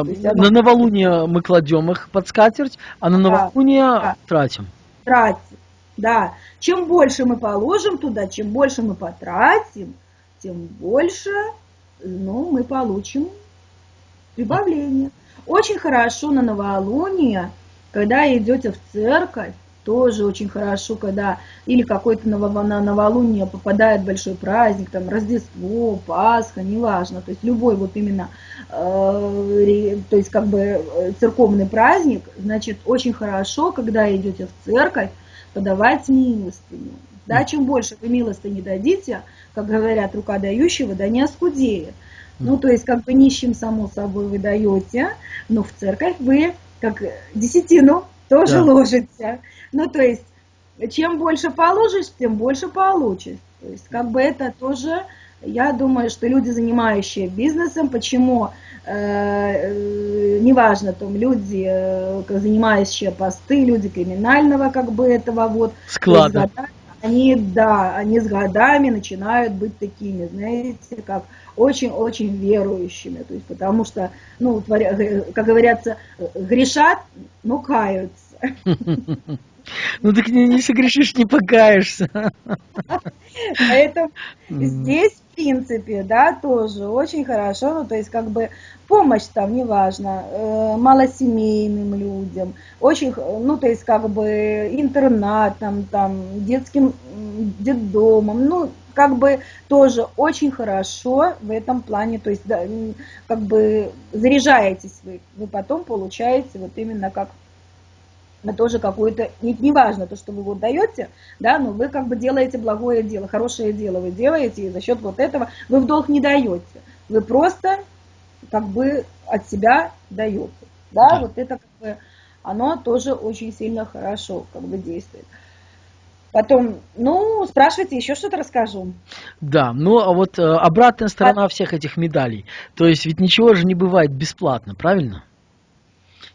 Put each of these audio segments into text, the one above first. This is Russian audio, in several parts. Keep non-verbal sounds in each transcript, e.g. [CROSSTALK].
А, на новолуние мы кладем их под скатерть, а на новолуние да. тратим. Тратим, да. Чем больше мы положим туда, чем больше мы потратим, тем больше ну, мы получим прибавление. Очень хорошо на новолуние, когда идете в церковь, тоже очень хорошо, когда или какой-то на новолуние попадает большой праздник, там Рождество, Пасха, неважно, то есть любой вот именно, э, то есть как бы э, церковный праздник, значит, очень хорошо, когда идете в церковь, подавать милостыню. Да, чем больше вы милостыни дадите, как говорят, рука дающего, да не оскудеет. Ну, то есть, как бы нищим, само собой, вы даете, но в церковь вы, как десятину, тоже да. ложите. Ну, то есть, чем больше положишь, тем больше получишь. То есть, как бы это тоже, я думаю, что люди, занимающие бизнесом, почему, э, э, неважно, там, люди, э, занимающие посты, люди криминального, как бы, этого вот. Склада. Они, да, они с годами начинают быть такими, знаете, как очень-очень верующими, то есть потому что, ну, как говорятся, грешат, но каются. [LAUGHS] Ну так не, не согрешишь, не покаешься. Поэтому здесь, в принципе, да, тоже очень хорошо, ну то есть как бы помощь там, неважно, э, малосемейным людям, очень, ну то есть как бы интернатом, там, детским детдомом, ну как бы тоже очень хорошо в этом плане, то есть да, как бы заряжаетесь вы, вы потом получаете вот именно как тоже какое-то, не, не важно то, что вы вот даете, да, но вы как бы делаете благое дело, хорошее дело вы делаете, и за счет вот этого вы в долг не даете. Вы просто как бы от себя даете. Да, да. вот это как бы, оно тоже очень сильно хорошо как бы действует. Потом, ну, спрашивайте, еще что-то расскажу. Да, ну а вот э, обратная сторона а... всех этих медалей. То есть ведь ничего же не бывает бесплатно, правильно?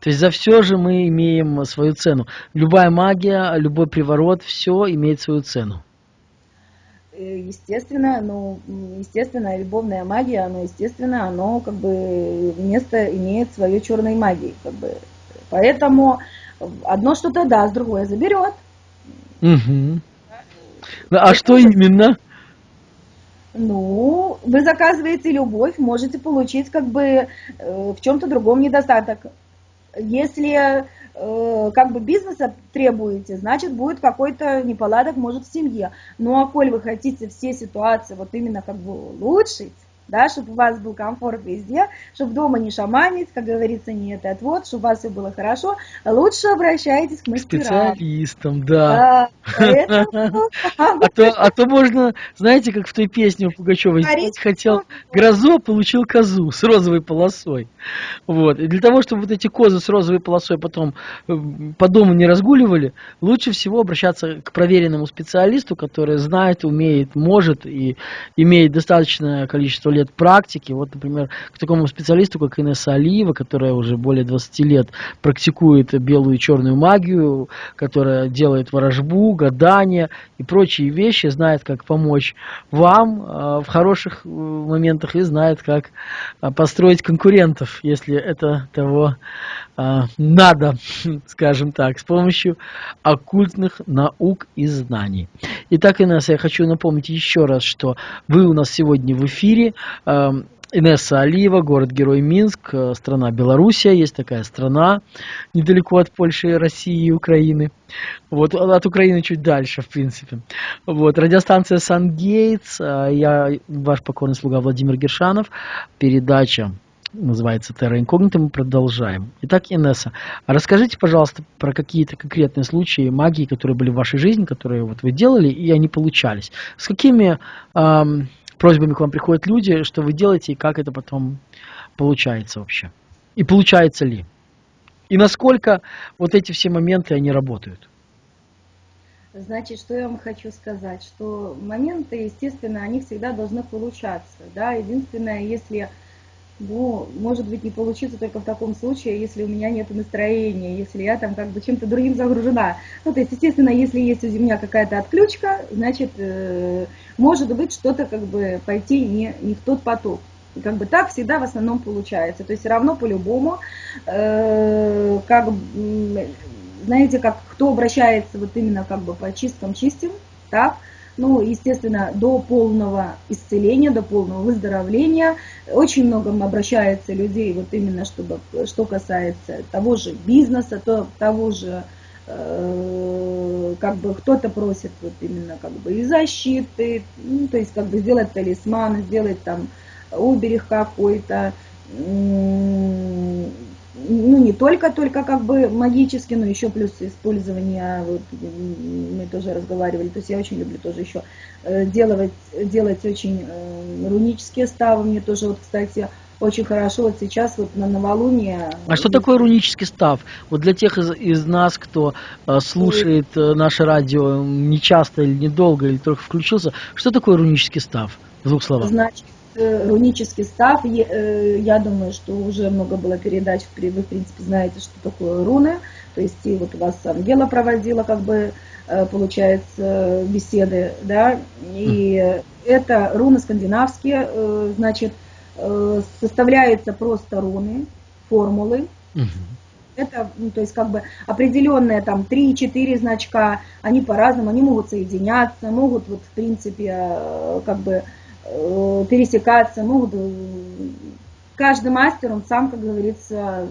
То есть за все же мы имеем свою цену. Любая магия, любой приворот, все имеет свою цену. Э, естественно, ну, естественно, любовная магия, оно, естественно, оно как бы место имеет своей черной магии, как бы. Поэтому одно что-то даст, другое заберет. Угу. А что именно? Ну, вы заказываете любовь, можете получить как бы э, в чем-то другом недостаток. Если э, как бы бизнеса требуете, значит будет какой-то неполадок, может, в семье. Ну, а коль вы хотите все ситуации вот именно как бы улучшить, да, чтобы у вас был комфорт везде, чтобы дома не шаманить, как говорится, не это отвод, чтобы у вас все было хорошо, лучше обращайтесь к мастерам. Специалистам, да. [LAUGHS] А то, а то можно, знаете, как в той песне у Пугачева, хотел грозу, а получил козу с розовой полосой. Вот. И для того, чтобы вот эти козы с розовой полосой потом э, по дому не разгуливали, лучше всего обращаться к проверенному специалисту, который знает, умеет, может и имеет достаточное количество лет практики. Вот, например, к такому специалисту, как Инесса Алиева, которая уже более 20 лет практикует белую и черную магию, которая делает ворожбу, гадания и прочие вещи, знает, как помочь вам э, в хороших э, моментах и знает, как э, построить конкурентов, если это того надо, [LAUGHS] скажем так, с помощью оккультных наук и знаний. Итак, Инесса, я хочу напомнить еще раз, что вы у нас сегодня в эфире. Эм, Инесса Алиева, город-герой Минск, э, страна Белоруссия, есть такая страна недалеко от Польши, России и Украины. Вот, от Украины чуть дальше, в принципе. Вот, радиостанция Сан-Гейтс, э, я ваш покорный слуга Владимир Гершанов, передача называется Terra Incognita, мы продолжаем. Итак, Инесса, расскажите, пожалуйста, про какие-то конкретные случаи магии, которые были в вашей жизни, которые вот вы делали, и они получались. С какими эм, просьбами к вам приходят люди, что вы делаете, и как это потом получается вообще? И получается ли? И насколько вот эти все моменты, они работают? Значит, что я вам хочу сказать, что моменты, естественно, они всегда должны получаться, да, единственное, если ну, может быть, не получится только в таком случае, если у меня нет настроения, если я там как бы чем-то другим загружена. Ну, то есть, естественно, если есть у меня какая-то отключка, значит, э, может быть, что-то как бы пойти не, не в тот поток. И как бы так всегда в основном получается. То есть все равно по-любому, э, как, знаете, как кто обращается вот именно как бы по чистым чистим, так, ну, естественно, до полного исцеления, до полного выздоровления. Очень много обращается людей, вот именно чтобы, что касается того же бизнеса, то, того же, э, как бы кто-то просит вот именно как бы и защиты, ну, то есть как бы сделать талисман, сделать там оберег какой-то, ну, не только-только как бы магически, но еще плюс использование, вот, мы тоже разговаривали, то есть я очень люблю тоже еще э, делать, делать очень э, рунические ставы, мне тоже вот, кстати, очень хорошо вот сейчас вот на новолуние. А что такое рунический став? Вот для тех из, из нас, кто э, слушает э, наше радио не часто или недолго, или только включился, что такое рунический став? В двух словах. Значит, рунический став, э, я думаю, что уже много было передач, вы, в принципе, знаете, что такое руны, то есть и вот у вас Ангела проводила, как бы, э, получается, беседы, да, и это руны скандинавские, значит, составляется просто руны, формулы, это, ну, то есть как бы определенные там 3-4 значка, они по-разному, они могут соединяться, могут вот в принципе как бы Э, пересекаться, могут ну, каждый мастер, он сам, как говорится,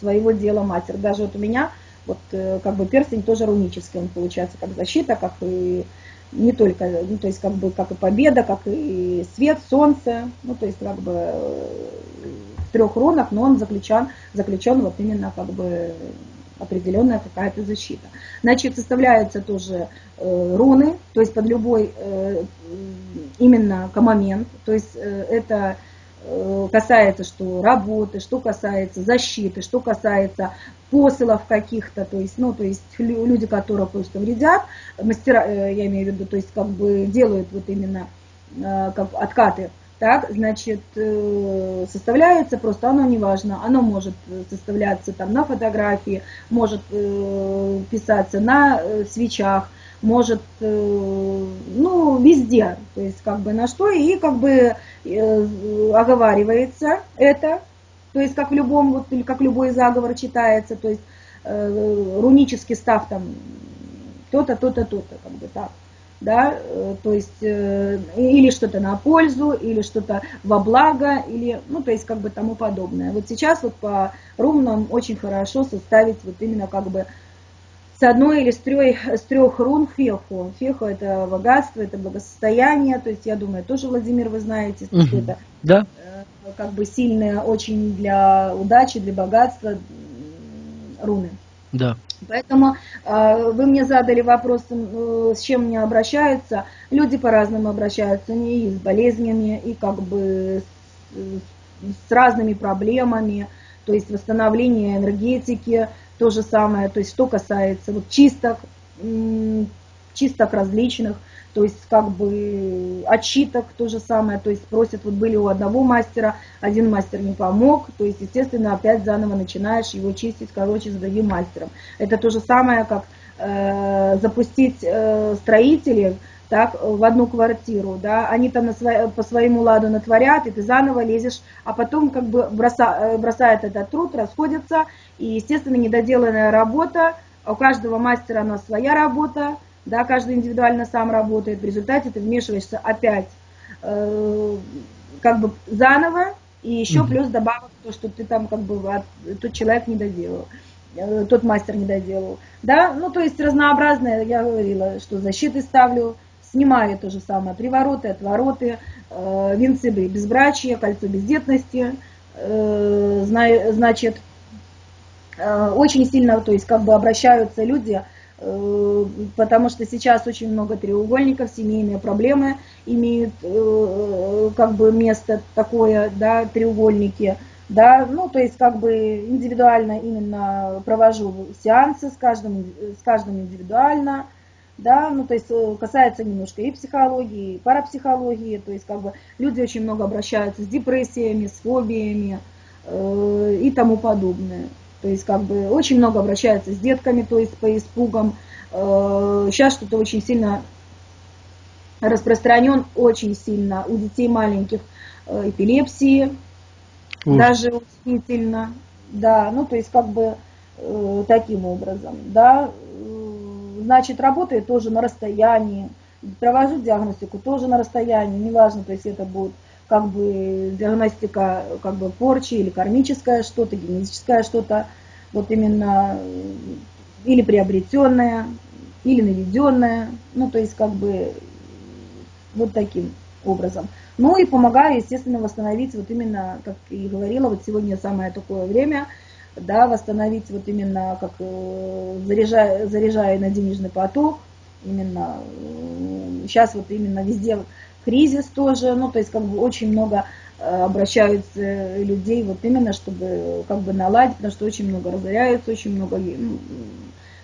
своего дела мастер. Даже вот у меня, вот э, как бы перстень тоже рунический, он получается как защита, как и не только, ну, то есть как бы как и победа, как и свет, солнце, ну, то есть как бы э, в трех рунах, но он заключен, заключен вот именно как бы определенная какая-то защита. Значит, составляются тоже э, руны, то есть под любой э, именно момент, то есть э, это э, касается что работы, что касается защиты, что касается посылов каких-то, то есть, ну, то есть люди, которые просто вредят, мастера, э, я имею в виду, то есть как бы делают вот именно как откаты так, значит, составляется просто, оно не важно, оно может составляться там на фотографии, может писаться на свечах, может, ну, везде, то есть как бы на что, и как бы оговаривается это, то есть как в любом, вот, как любой заговор читается, то есть рунический став там то-то, то-то, то-то, как бы так да, э, то есть э, или что-то на пользу, или что-то во благо, или, ну, то есть как бы тому подобное. Вот сейчас вот по рунам очень хорошо составить вот именно как бы с одной или с трех, с трех рун феху. Феху это богатство, это благосостояние, то есть я думаю, тоже, Владимир, вы знаете, что угу. это да. Э, как бы сильные очень для удачи, для богатства руны. Да. Поэтому э, вы мне задали вопрос, э, с чем мне обращаются. Люди по-разному обращаются, они и с болезнями, и как бы с, с разными проблемами, то есть восстановление энергетики, то же самое, то есть что касается вот чисток, чисток различных, то есть как бы отчиток то же самое, то есть просят, вот были у одного мастера, один мастер не помог, то есть, естественно, опять заново начинаешь его чистить, короче, с другим мастером. Это то же самое, как э, запустить э, строителей, так, в одну квартиру, да, они там на свой, по своему ладу натворят, и ты заново лезешь, а потом как бы броса, э, бросает этот труд, расходятся, и, естественно, недоделанная работа, у каждого мастера она своя работа, да, каждый индивидуально сам работает, в результате ты вмешиваешься опять э, как бы заново, и еще mm-hmm. плюс добавок то, что ты там как бы от, тот человек не доделал, э, тот мастер не доделал, да, ну то есть разнообразное, я говорила, что защиты ставлю, снимаю то же самое, привороты, отвороты, э, венцы безбрачия, кольцо бездетности, э, значит, э, очень сильно, то есть как бы обращаются люди, Э, потому что сейчас очень много треугольников, семейные проблемы имеют э, как бы место такое, да, треугольники, да, ну, то есть как бы индивидуально именно провожу сеансы с каждым, с каждым индивидуально, да, ну, то есть э, касается немножко и психологии, и парапсихологии, то есть как бы люди очень много обращаются с депрессиями, с фобиями э, и тому подобное. То есть как бы очень много обращаются с детками, то есть по испугам. Сейчас э, что-то очень сильно распространен, очень сильно у детей маленьких э, эпилепсии, Ух. даже удивительно, да, ну то есть как бы э, таким образом, да, значит работает тоже на расстоянии, провожу диагностику тоже на расстоянии, неважно, то есть это будет как бы диагностика как бы порчи или кармическое что-то, генетическое что-то, вот именно или приобретенное, или наведенное, ну то есть как бы вот таким образом. Ну и помогаю, естественно, восстановить вот именно, как и говорила, вот сегодня самое такое время, да, восстановить вот именно, как э, заряжая, заряжая на денежный поток, именно сейчас вот именно везде кризис тоже, ну то есть как бы очень много э, обращаются людей вот именно, чтобы как бы наладить, потому что очень много разоряются, очень много ну,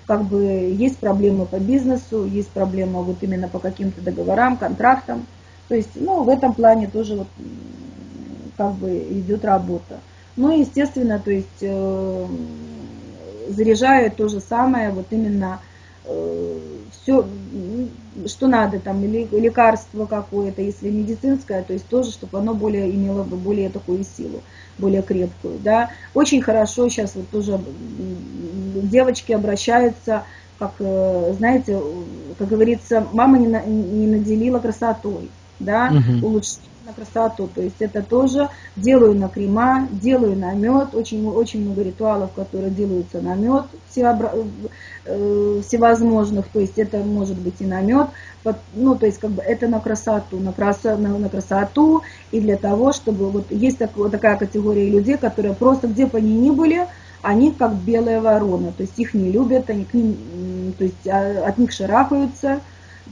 как бы есть проблемы по бизнесу, есть проблемы вот именно по каким-то договорам, контрактам. То есть, ну, в этом плане тоже вот как бы идет работа. Ну, естественно, то есть э, заряжаю то же самое, вот именно э, все, что надо, там, или лекарство какое-то, если медицинское, то есть тоже, чтобы оно более имело бы более такую силу, более крепкую, да. Очень хорошо сейчас вот тоже девочки обращаются, как, э, знаете, как говорится, мама не, не наделила красотой, да, угу. улучшить на красоту. То есть это тоже делаю на крема, делаю на мед. Очень, очень много ритуалов, которые делаются на мед э, всевозможных. То есть это может быть и на мед. Ну, то есть как бы это на красоту, на, красо, на, на красоту. И для того, чтобы вот есть так, вот такая категория людей, которые просто где бы они ни были, они как белая ворона. То есть их не любят, они к ним, то есть а, от них шарахаются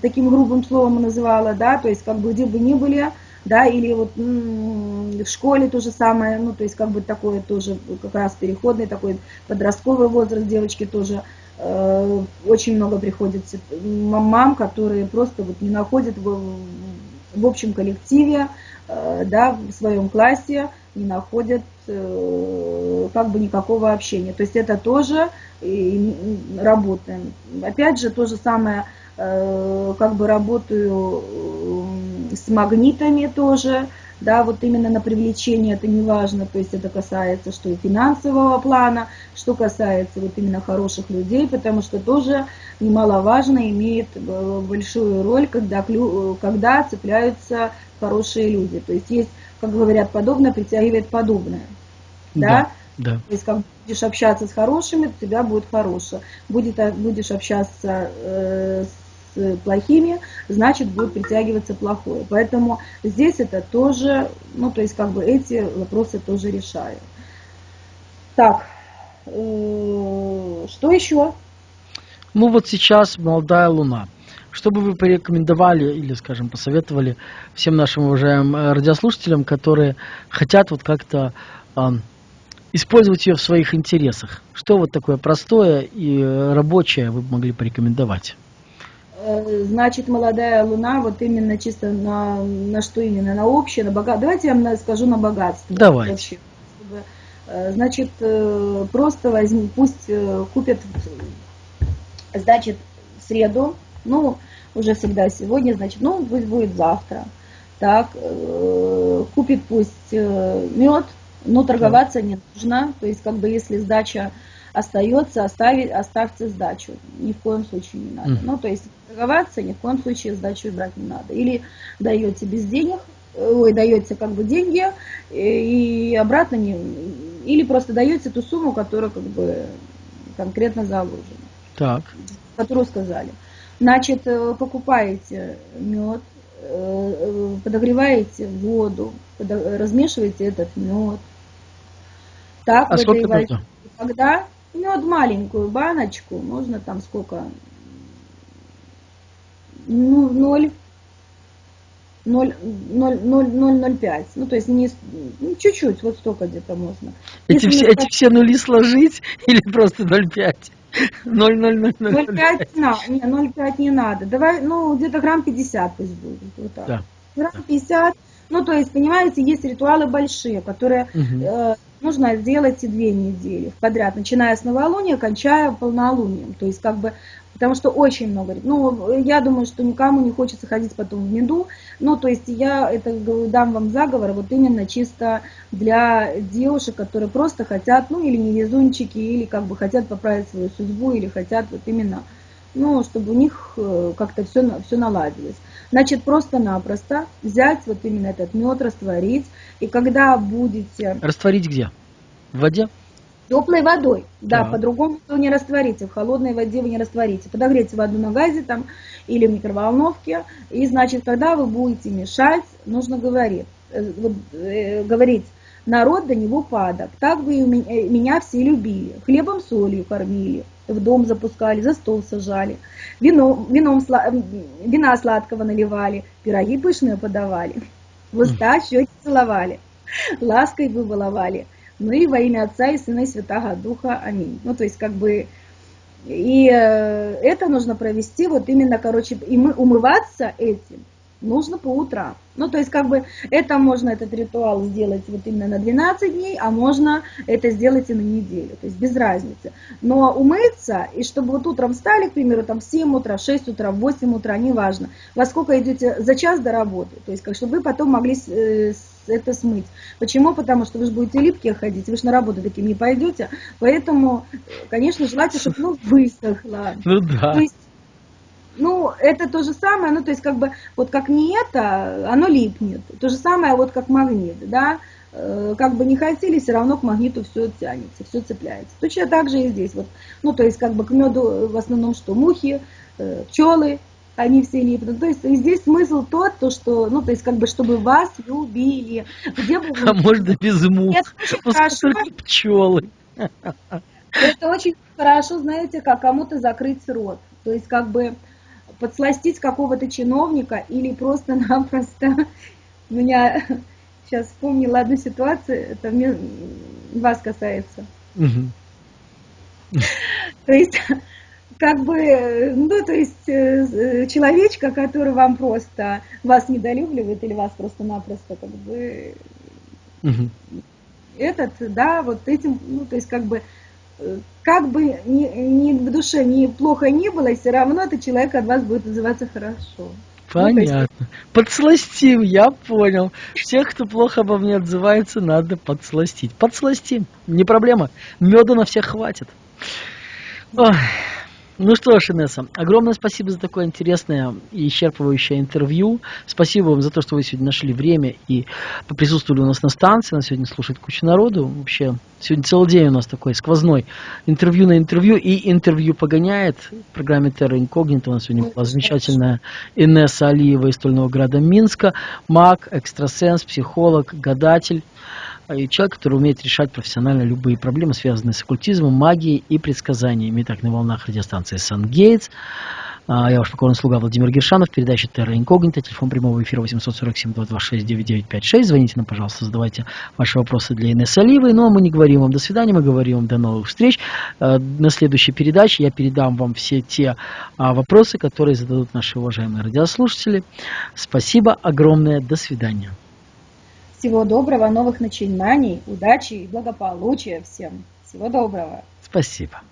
таким грубым словом называла, да, то есть как бы где бы ни были, да, или вот в школе то же самое, ну, то есть как бы такое тоже как раз переходный такой подростковый возраст девочки тоже э, очень много приходится мам, которые просто вот не находят в, в общем коллективе, э, да, в своем классе, не находят э, как бы никакого общения. То есть это тоже работаем. Опять же, то же самое, как бы работаю с магнитами тоже, да, вот именно на привлечение это не важно, то есть это касается что и финансового плана, что касается вот именно хороших людей, потому что тоже немаловажно имеет э, большую роль, когда, когда цепляются хорошие люди. То есть есть, как говорят, подобное притягивает подобное. Да? Да. То есть как будешь общаться с хорошими, у тебя будет хорошее. Будет, будешь общаться э, с плохими, значит будет притягиваться плохое. Поэтому здесь это тоже, ну то есть как бы эти вопросы тоже решаю. Так, э, что еще? Ну вот сейчас молодая луна. Что бы вы порекомендовали или, скажем, посоветовали всем нашим уважаемым э, радиослушателям, которые хотят вот как-то э, использовать ее в своих интересах? Что вот такое простое и рабочее вы могли порекомендовать? Э, значит, молодая луна, вот именно чисто на, на что именно, на общее, на богатство. Давайте я вам скажу на богатство. Давайте. Вообще, чтобы, э, значит, э, просто возьми, пусть купят, значит, в среду, ну, уже всегда сегодня, значит, ну, пусть будет завтра. Так, купит пусть мед, но торговаться не нужно. То есть, как бы, если сдача остается, оставить, оставьте сдачу. Ни в коем случае не надо. Mm. Ну, то есть торговаться ни в коем случае сдачу брать не надо. Или даете без денег, ой, даете как бы деньги и обратно не, или просто даете ту сумму, которая как бы конкретно заложена. Так. Которую сказали. Значит, э, покупаете мед, э, э, подогреваете воду, размешиваете этот мед. Так, а сколько меда? Когда Мед маленькую баночку, можно там сколько? Ну, 0, 0, 0, 0, 0, 0, 5. Ну, то есть не, ну, чуть-чуть, вот столько где-то можно. Эти, все, эти все нули сложить [LAUGHS] или просто 0,5? 0,000. не надо, не, 0,5 не надо. Давай, ну, где-то грамм 50 пусть будет. Вот так. Да. Грамм 50. Ну, то есть, понимаете, есть ритуалы большие, которые угу. э, нужно сделать и две недели подряд, начиная с новолуния, кончая полнолунием. То есть как бы потому что очень много. Ну, я думаю, что никому не хочется ходить потом в меду. Ну, то есть я это дам вам заговор вот именно чисто для девушек, которые просто хотят, ну, или невезунчики, или как бы хотят поправить свою судьбу, или хотят вот именно, ну, чтобы у них э, как-то все, все наладилось. Значит, просто-напросто взять вот именно этот мед, растворить, и когда будете... Растворить где? В воде? Теплой водой, да, да. по-другому вы не растворите, в холодной воде вы не растворите. Подогрейте воду на газе там или в микроволновке, и значит, когда вы будете мешать, нужно говорить, э, вот, э, говорить, народ до него падок, так вы э, меня все любили, хлебом солью кормили, в дом запускали, за стол сажали, вино, вином, вина сладкого наливали, пироги пышные подавали, в уста щеки целовали, лаской вы баловали – ну и во имя Отца и Сына и Святого Духа. Аминь. Ну, то есть, как бы, и э, это нужно провести вот именно, короче, и мы умываться этим нужно по утрам. Ну, то есть, как бы, это можно, этот ритуал сделать вот именно на 12 дней, а можно это сделать и на неделю, то есть без разницы. Но умыться, и чтобы вот утром встали, к примеру, там в 7 утра, в 6 утра, в 8 утра, неважно, во сколько идете за час до работы, то есть, как, чтобы вы потом могли э, это смыть. Почему? Потому что вы же будете липкие ходить, вы же на работу таким не пойдете, поэтому, конечно, желательно, чтобы ну, высохло. Ну да. Есть, ну, это то же самое, ну, то есть, как бы, вот как не это, оно липнет. То же самое, вот как магнит, да, э, как бы не хотели, все равно к магниту все тянется, все цепляется. Точно так же и здесь, вот, ну, то есть, как бы к меду в основном что, мухи, э, пчелы, они все липнут. То есть здесь смысл тот, то, что, ну, то есть, как бы, чтобы вас любили. Где бы вы... А можно без мух, только пчелы. Это очень хорошо, знаете, как кому-то закрыть рот. То есть, как бы, подсластить какого-то чиновника или просто-напросто... [LAUGHS] Меня [LAUGHS] сейчас вспомнила одну ситуацию, это мне, вас касается. То есть, [LAUGHS] как бы, ну, то есть, э, человечка, который вам просто, вас недолюбливает или вас просто-напросто, как бы, этот, да, вот этим, ну, то есть, как бы, как бы ни, ни в душе ни плохо не было, все равно этот человек от вас будет называться хорошо. Понятно. Ну, Подсластим, я понял. Всех, кто плохо обо мне отзывается, надо подсластить. Подсластим, не проблема. Меда на всех хватит. Ой. Ну что ж, Инесса, огромное спасибо за такое интересное и исчерпывающее интервью. Спасибо вам за то, что вы сегодня нашли время и присутствовали у нас на станции. Нас сегодня слушает куча народу. Вообще, сегодня целый день у нас такой сквозной интервью на интервью и интервью погоняет. В программе Terra Incognita у нас сегодня была замечательная Инесса Алиева из Стольного града Минска. Маг, экстрасенс, психолог, гадатель человек, который умеет решать профессионально любые проблемы, связанные с оккультизмом, магией и предсказаниями. Итак, на волнах радиостанции «Сан-Гейтс». А, я ваш покорный слуга Владимир Гершанов, передача «Терра Инкогнита», телефон прямого эфира 847-226-9956. Звоните нам, пожалуйста, задавайте ваши вопросы для Инессы Оливой. Ну, а мы не говорим вам до свидания, мы говорим вам до новых встреч. А, на следующей передаче я передам вам все те а, вопросы, которые зададут наши уважаемые радиослушатели. Спасибо огромное, до свидания. Всего доброго, новых начинаний, удачи и благополучия всем. Всего доброго. Спасибо.